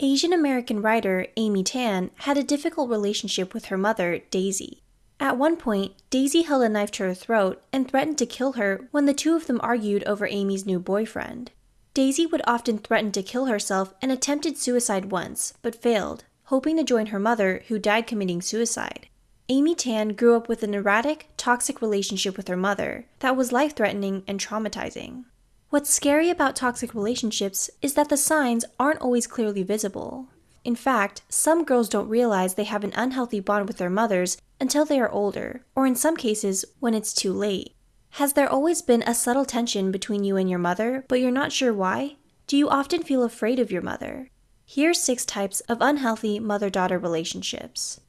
Asian American writer Amy Tan had a difficult relationship with her mother, Daisy. At one point, Daisy held a knife to her throat and threatened to kill her when the two of them argued over Amy's new boyfriend. Daisy would often threaten to kill herself and attempted suicide once, but failed, hoping to join her mother, who died committing suicide. Amy Tan grew up with an erratic, toxic relationship with her mother that was life threatening and traumatizing. What's scary about toxic relationships is that the signs aren't always clearly visible. In fact, some girls don't realize they have an unhealthy bond with their mothers until they are older, or in some cases, when it's too late. Has there always been a subtle tension between you and your mother, but you're not sure why? Do you often feel afraid of your mother? Here's six types of unhealthy mother daughter relationships.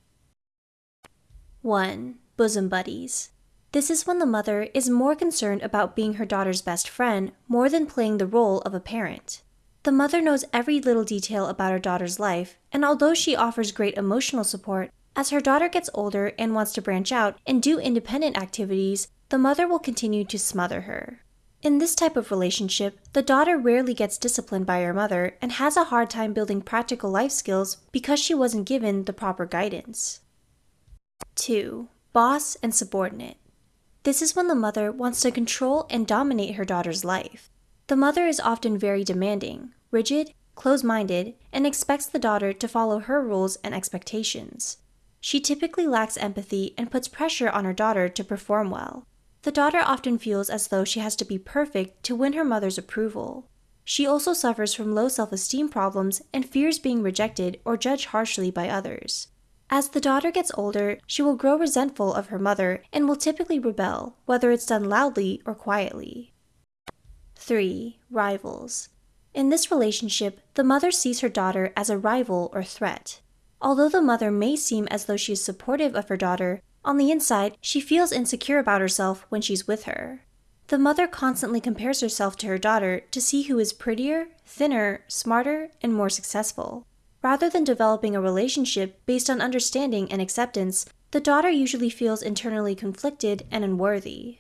1. Bosom buddies. This is when the mother is more concerned about being her daughter's best friend more than playing the role of a parent. The mother knows every little detail about her daughter's life, and although she offers great emotional support, as her daughter gets older and wants to branch out and do independent activities, the mother will continue to smother her. In this type of relationship, the daughter rarely gets disciplined by her mother and has a hard time building practical life skills because she wasn't given the proper guidance. 2. Boss and subordinate. This is when the mother wants to control and dominate her daughter's life. The mother is often very demanding, rigid, close minded, and expects the daughter to follow her rules and expectations. She typically lacks empathy and puts pressure on her daughter to perform well. The daughter often feels as though she has to be perfect to win her mother's approval. She also suffers from low self esteem problems and fears being rejected or judged harshly by others. As the daughter gets older, she will grow resentful of her mother and will typically rebel, whether it's done loudly or quietly. 3. Rivals. In this relationship, the mother sees her daughter as a rival or threat. Although the mother may seem as though she is supportive of her daughter, on the inside, she feels insecure about herself when she's with her. The mother constantly compares herself to her daughter to see who is prettier, thinner, smarter, and more successful. Rather than developing a relationship based on understanding and acceptance, the daughter usually feels internally conflicted and unworthy.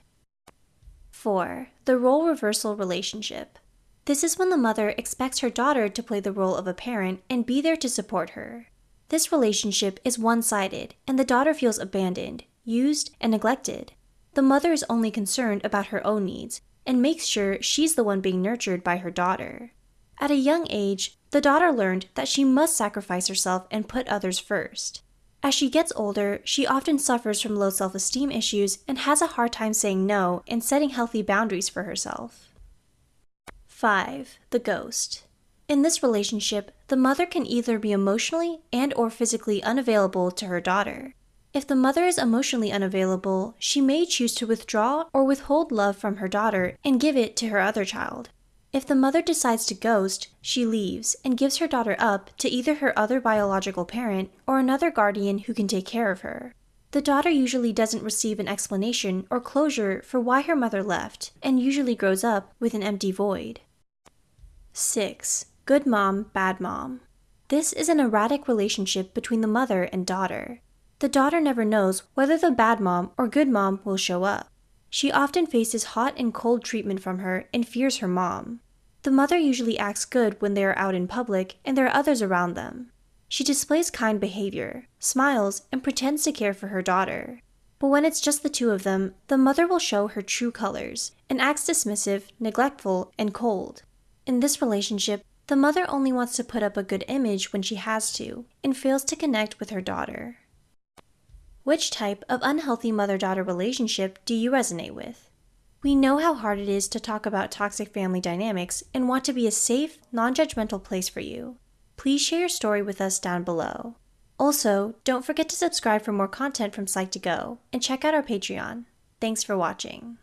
4. The role reversal relationship. This is when the mother expects her daughter to play the role of a parent and be there to support her. This relationship is one sided, and the daughter feels abandoned, used, and neglected. The mother is only concerned about her own needs and makes sure she's the one being nurtured by her daughter. At a young age, the daughter learned that she must sacrifice herself and put others first. As she gets older, she often suffers from low self esteem issues and has a hard time saying no and setting healthy boundaries for herself. 5. The ghost. In this relationship, the mother can either be emotionally and or physically unavailable to her daughter. If the mother is emotionally unavailable, she may choose to withdraw or withhold love from her daughter and give it to her other child. If the mother decides to ghost, she leaves and gives her daughter up to either her other biological parent or another guardian who can take care of her. The daughter usually doesn't receive an explanation or closure for why her mother left and usually grows up with an empty void. 6. Good mom, bad mom. This is an erratic relationship between the mother and daughter. The daughter never knows whether the bad mom or good mom will show up. She often faces hot and cold treatment from her and fears her mom. The mother usually acts good when they are out in public and there are others around them. She displays kind behavior, smiles, and pretends to care for her daughter. But when it's just the two of them, the mother will show her true colors and acts dismissive, neglectful, and cold. In this relationship, the mother only wants to put up a good image when she has to and fails to connect with her daughter. Which type of unhealthy mother daughter relationship do you resonate with? We know how hard it is to talk about toxic family dynamics and want to be a safe, non judgmental place for you. Please share your story with us down below. Also, don't forget to subscribe for more content from Psych2Go and check out our Patreon. Thanks for watching.